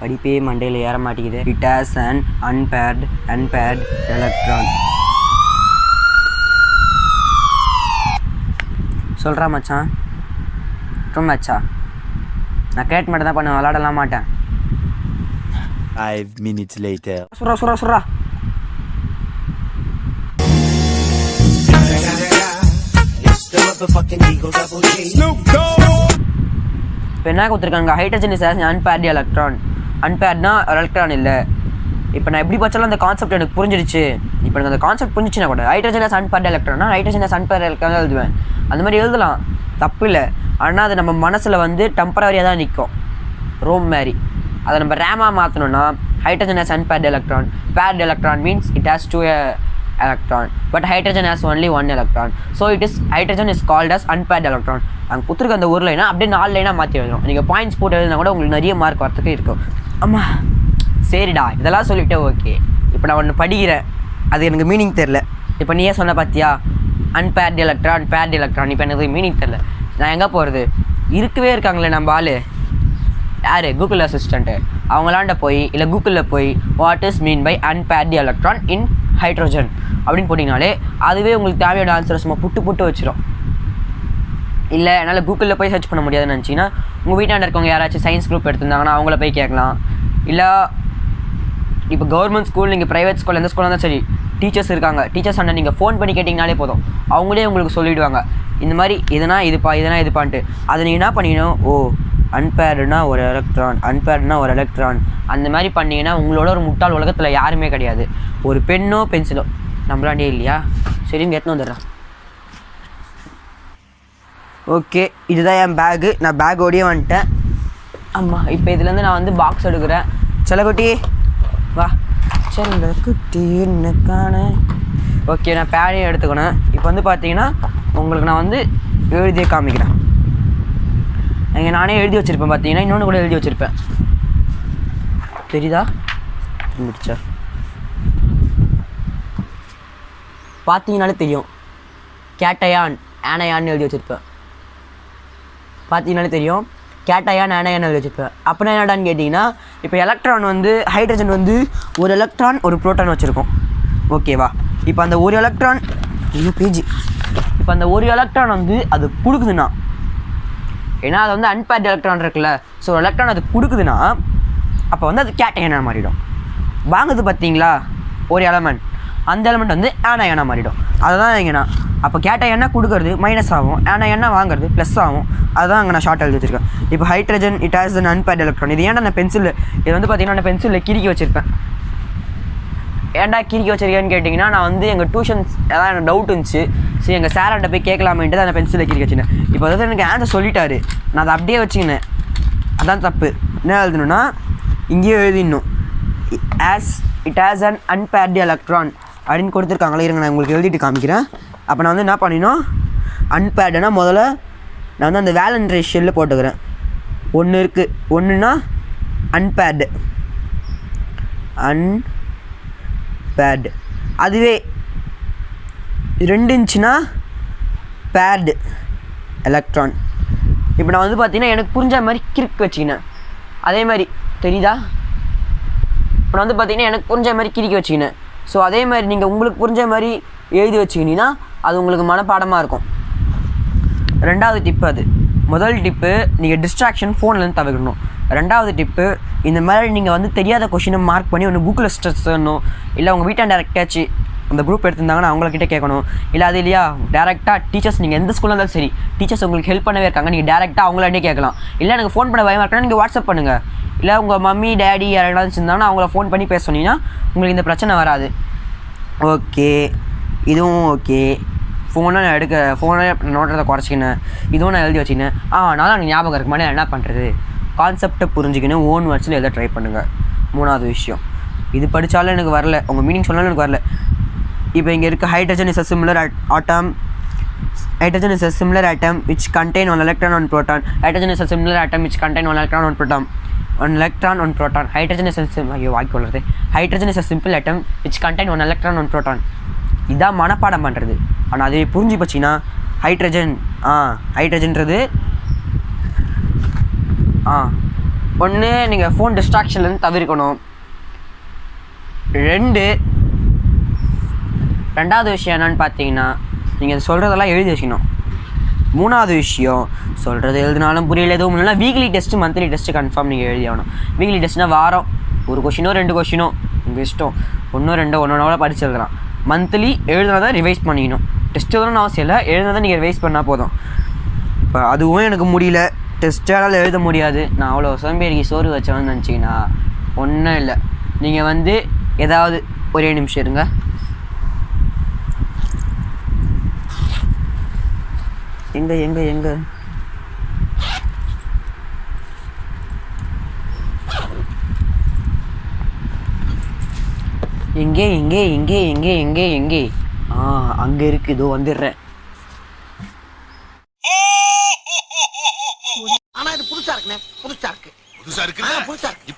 படிப்பே மண்டையில் ஏற மாட்டேங்குது. It has an unpaired unpaired electron சொல்கிறா மச்சான். ரொம்ப மச்சா. நான் கேட் மட்டும் தான் பண்ணுவேன் விளாடலாம் மாட்டேன். Five minutes later. சுரா சுரா சுரா இப்போ என்ன கொடுத்துருக்காங்க? ஹைட்ரஜன் இஸ் அன்பேர்ட் எலக்ட்ரான் அன்பேர்ட்னா எலக்ட்ரான் இல்லை. இப்போ நான் எப்படி பார்த்தாலும் அந்த கான்செப்ட் எனக்கு புரிஞ்சிடுச்சு. இப்போ எனக்கு அந்த கான்செப்ட் புரிஞ்சிச்சுன்னா கூட ஹைட்ரஜன் இஸ் அன்பேர்ட் எலக்ட்ரானா ஹைட்ரஜன் இஸ் அன்பேர்ட் எலக்ட்ரான் எழுதுவேன். அந்த மாதிரி எழுதலாம். தப்பு இல்லை ஆனால் அது நம்ம மனசில் வந்து டெம்பரவரியாக தான் நிற்கும் ரோம் மாதிரி. அதை நம்ம ரேமாக மாற்றணும்னா hydrogen has unpaired electron paired electron means it has two electron. But hydrogen has only one electron. So it is hydrogen is called as unpaired electron. அங்கே கொடுத்துருக்க அந்த ஒரு லைனா அப்படியே நாலு லைனாக மாற்றி எழுதணும். நீங்கள் பாயிண்ட்ஸ் போட்டு எழுதினா கூட உங்களுக்கு நிறைய மார்க் வரத்துக்கு இருக்கும். ஆமாம் சரிடா. இதெல்லாம் சொல்லிவிட்டு ஓகே இப்போ நான் ஒன்று படிக்கிறேன். அது எனக்கு மீனிங் தெரில இப்போ நீயே சொன்ன பார்த்தியா அன்பேர்டு எலக்ட்ரான் பேர்டு எலக்ட்ரான் இப்போ எனக்கு மீனிங் தெரில நான் எங்கே போகிறது இருக்கவே இருக்காங்களே நம்ம ஆள். யார்? கூகுள் அசிஸ்டண்ட்டு அவங்களாண்ட போய் இல்லை கூகுளில் போய் what is mean by unpaired electron in hydrogen அப்படின்னு போட்டிங்கனாலே அதுவே உங்களுக்கு தேவையான ஆன்சரை சும்மா புட்டு புட்டு வச்சிடும் இல்லை என்னால் கூகுளில் போய் சர்ச் பண்ண முடியாதுன்னு நினச்சிங்கன்னா உங்கள் வீட்டாண்ட இருக்கவங்க யாராச்சும் சயின்ஸ் குரூப் எடுத்திருந்தாங்கன்னா அவங்கள போய் கேட்கலாம். இல்லை இப்போ கவர்மெண்ட் ஸ்கூல் நீங்கள் ப்ரைவேட் ஸ்கூல் எந்த ஸ்கூலாக இருந்தாலும் சரி டீச்சர்ஸ் இருக்காங்க. டீச்சர்ஸ் அண்ணன் நீங்கள் ஃபோன் பண்ணி கேட்டிங்கனாலே போதும். அவங்களே உங்களுக்கு சொல்லிவிடுவாங்க இந்த மாதிரி இதனா இதுப்பா இதனா இதுப்பான்ட்டு. அதை நீங்கள் என்ன பண்ணிக்கணும்? ஓ அன்பேர்டுனா ஒரு எலக்ட்ரான் அன்பேர்டுனா ஒரு எலக்ட்ரான் அந்த மாதிரி பண்ணீங்கன்னா உங்களோட ஒரு முட்டாள் உலகத்தில் யாருமே கிடையாது. ஒரு பெண்ணோ பென்சிலோ. நம்மளாண்டே இல்லையா? சரின்னு கேட்டுன்னு வந்துடுறேன். ஓகே இதுதான் என் பேகு நான் பேக்கோடையே வந்துட்டேன். ஆமாம் இப்போ இதுலேருந்து நான் வந்து பாக்ஸ் எடுக்கிறேன். செல்லக்குட்டி வா. செல்லக்குட்டி என்ன காண. ஓகே நான் பேடையும் எடுத்துக்கணும். இப்போ வந்து பார்த்தீங்கன்னா உங்களுக்கு நான் வந்து எழுதியே காமிக்கிறேன். இங்கே நானே எழுதி வச்சுருப்பேன் பார்த்தீங்கன்னா இன்னொன்று கூட எழுதி வச்சுருப்பேன். தெரியுதா? முடிச்சா பார்த்தீங்கனாலே தெரியும். கேட்டயான் ஆனையான்னு எழுதி வச்சுருப்பேன். பார்த்தீங்கனாலே தெரியும். கேட்டையான் ஆனையான் எழுதி வச்சுருப்பேன். அப்படின்னா என்னடான்னு கேட்டிங்கன்னா இப்போ எலக்ட்ரான் வந்து ஹைட்ரஜன் வந்து ஒரு எலக்ட்ரான் ஒரு புரோட்டான் வச்சுருக்கோம். ஓகேவா இப்போ அந்த ஒரு எலக்ட்ரான் ஐயோ பேஜி இப்போ அந்த ஒரு எலக்ட்ரான் வந்து அது கொடுக்குதுன்னா ஏன்னா அது வந்து அன்பேர்ட் எலக்ட்ரான் இருக்குல்ல. ஸோ எலக்ட்ரான் அது கொடுக்குதுன்னா அப்போ வந்து அது கேட்டையனாக மாறிடும். வாங்குது பார்த்தீங்களா ஒரு எலமெண்ட் அந்த எலமெண்ட் வந்து ஆனாயனா மாறிடும். அதுதான் இங்கேண்ணா அப்போ கேட்டையனா கொடுக்கறது மைனஸ் ஆகும். ஆனாயனா வாங்குறது ப்ளஸ் ஆகும். அதுதான் அங்கே நான் ஷார்ட் எழுதி வச்சிருக்கேன். இப்போ hydrogen it has an unpaired electron இது ஏன்டா நான் பென்சில் இது வந்து பார்த்தீங்கன்னா நான் பென்சிலில் கிறுக்கி வச்சுருப்பேன். ஏன்டா கிறுக்கி வச்சிருக்கேன்னு கேட்டிங்கன்னா நான் வந்து எங்கள் டியூஷன்ஸ் ஏதாவது எனக்கு டவுட் இருந்துச்சு. சரி எங்கள் சார்கிட்ட போய் கேட்கலாமேன்ட்டு அந்த பென்சில் கிறுக்கி வச்சுனேன் இப்போ அதாவது எனக்கு ஆன்சர் சொல்லிட்டாரு. நான் அதை அப்படியே வச்சுக்கினேன். அதான் தப்பு. என்ன எழுதணும்னா இங்கேயே எழுதிடணும். As it has an unpaired electron அப்படின்னு கொடுத்துருக்காங்களே இருங்க நான் உங்களுக்கு எழுதிட்டு காமிக்கிறேன். அப்போ நான் வந்து என்ன பண்ணினோம்? அன்பேர்டுனா முதல்ல நான் வந்து அந்த வேலன் ரேஷியலில் போட்டுக்கிறேன். ஒன்று இருக்குது ஒன்றுனா அன்பேர்டு அன் பேர்டு அதுவே ரெண்டு இன்ச்சுனா பேர்டு எலக்ட்ரான் இப்போ நான் வந்து பார்த்தீங்கன்னா எனக்கு புரிஞ்ச மாதிரி கிரிக் வச்சுக்கினேன். அதே மாதிரி தெரியுதா? இப்போ நான் வந்து பார்த்தீங்கன்னா எனக்கு புரிஞ்ச மாதிரி கிறுக்கி வச்சுக்கினேன். ஸோ அதே மாதிரி நீங்கள் உங்களுக்கு புரிஞ்ச மாதிரி எழுதி வச்சுக்கினீங்கன்னா அது உங்களுக்கு மனப்பாடமாக இருக்கும். ரெண்டாவது டிப்பு அது. முதல் டிப்பு நீங்கள் டிஸ்ட்ராக்ஷன் ஃபோன்லேருந்து தவிர்க்கணும். ரெண்டாவது டிப்பு இந்த மாதிரி நீங்கள் வந்து தெரியாத கொஷினை மார்க் பண்ணி ஒன்று கூகுளில் ஸ்ட்ரெஸ் பண்ணணும் இல்லை உங்கள் வீட்டை டேரக்டாச்சு அந்த குரூப் எடுத்திருந்தாங்கன்னா அவங்கக்கிட்ட கேட்கணும். இல்லை அது இல்லையா? டேரெக்டாக டீச்சர்ஸ் நீங்கள் எந்த ஸ்கூலில் இருந்தாலும் சரி டீச்சர்ஸ் உங்களுக்கு ஹெல்ப் பண்ணவே இருக்காங்க நீங்கள் டேரெக்டாக அவங்களே கேட்கலாம். இல்லை எனக்கு ஃபோன் பண்ண பயமாக இருக்குன்னா நீங்கள் வாட்ஸ்அப் பண்ணுங்கள் இல்லை உங்கள் மம்மி டேடி யாராவது இருந்தாங்கன்னா அவங்கள ஃபோன் பண்ணி பேச சொன்னீங்கன்னா உங்களுக்கு இந்த பிரச்சனை வராது. ஓகே இதுவும் ஓகே ஃபோனை நான் எடுக்க ஃபோனை நோட்டத்தை குறைச்சிக்கினேன். இதுவும் நான் எழுதி வச்சுக்கினேன். ஆ அதனால் எனக்கு ஞாபகம் இருக்கு. மாதிரி என்ன பண்ணுறது கான்செப்டை புரிஞ்சுக்கின்னு ஓன் வேர்ட்ஸில் எழுத ட்ரை பண்ணுங்கள் மூணாவது விஷயம். இது படித்தாலும் எனக்கு வரல. உங்கள் மீனிங் சொன்னாலும் எனக்கு வரல. இப்போ இங்கே இருக்க hydrogen is a similar atom hydrogen is a similar atom which contain one electron one proton hydrogen is a similar atom which contain one electron one proton one electron one proton hydrogen is ஐயோ வாக்கி உள்ளது hydrogen is a simple atom which contain one electron one proton இதான் மனப்பாடம் பண்ணுறது ஆனால் அது புரிஞ்சு போச்சுன்னா ஹைட்ரஜன் ஆ ஹைட்ரஜன்றது ஆ ஒன்று நீங்கள் ஃபோன் டிஸ்ட்ராக்ஷன்லேருந்து தவிர்க்கணும் ரெண்டு ரெண்டாவது விஷயம் என்னன்னு பார்த்தீங்கன்னா நீங்கள் சொல்கிறதெல்லாம் எழுதி வச்சுக்கணும். மூணாவது விஷயம் சொல்கிறது எழுதினாலும் புரியல எதுவும் இல்லைனா weekly test monthly test confirm நீங்கள் எழுதி ஆகணும். வீக்லி டெஸ்ட்னா வாரம் ஒரு கொஷினோ ரெண்டு கொஷினோ உங்கள் இஷ்டம். ஒன்றோ ரெண்டோ ஒன்றோ கூட படிச்சு எழுதலாம். மந்த்லி எழுதுனா தான் ரிவைஸ் பண்ணிக்கணும். டெஸ்ட் எழுதணும்னு அவசியம் இல்லை எழுதுனா தான் நீங்கள் ரிவைஸ் பண்ணால் போதும். இப்போ அதுவும் எனக்கு முடியல. டெஸ்ட்டால் எழுத முடியாது. நான் அவ்வளோ சோம்பேறிக்கு சோறு வச்சவன்னு நினச்சிங்கன்னா ஒன்றும் இல்லை. நீங்கள் வந்து ஏதாவது ஒரே நிமிஷம் இருங்க. எங்க எங்க எங்க? எங்கே எங்கே எங்கே எங்கே எங்கே எங்கே? ஆ அங்கே இருக்கு. இதோ வந்துடுறேன். ஆனா இது புதுசா இருக்குண்ணே. புதுசா இருக்கு. புதுசா ஆ, இருக்குல்ல புதுசா இருக்கு.